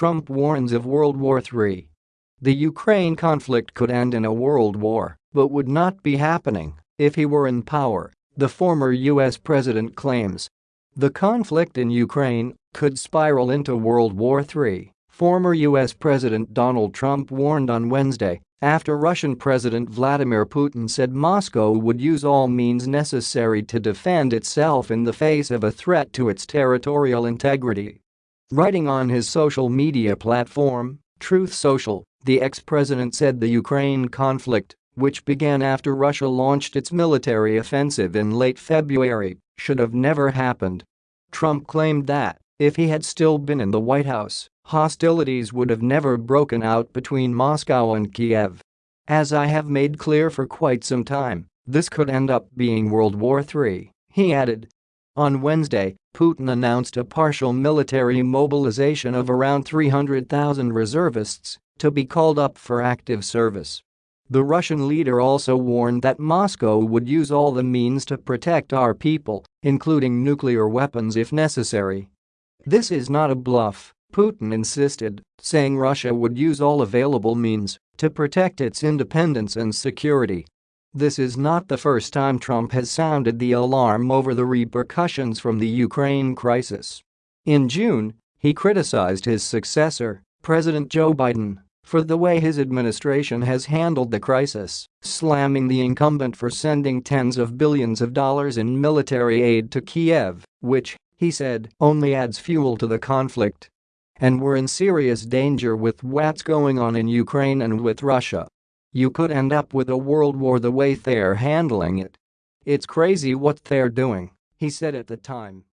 Trump warns of World War III. The Ukraine conflict could end in a world war, but would not be happening if he were in power, the former US president claims. The conflict in Ukraine could spiral into World War III, former US President Donald Trump warned on Wednesday after Russian President Vladimir Putin said Moscow would use all means necessary to defend itself in the face of a threat to its territorial integrity. Writing on his social media platform, Truth Social, the ex-president said the Ukraine conflict, which began after Russia launched its military offensive in late February, should have never happened. Trump claimed that, if he had still been in the White House, hostilities would have never broken out between Moscow and Kiev. As I have made clear for quite some time, this could end up being World War III, he added. On Wednesday, Putin announced a partial military mobilization of around 300,000 reservists to be called up for active service. The Russian leader also warned that Moscow would use all the means to protect our people, including nuclear weapons if necessary. This is not a bluff, Putin insisted, saying Russia would use all available means to protect its independence and security. This is not the first time Trump has sounded the alarm over the repercussions from the Ukraine crisis. In June, he criticized his successor, President Joe Biden, for the way his administration has handled the crisis, slamming the incumbent for sending tens of billions of dollars in military aid to Kiev, which, he said, only adds fuel to the conflict. And we're in serious danger with what's going on in Ukraine and with Russia. You could end up with a world war the way they're handling it. It's crazy what they're doing, he said at the time.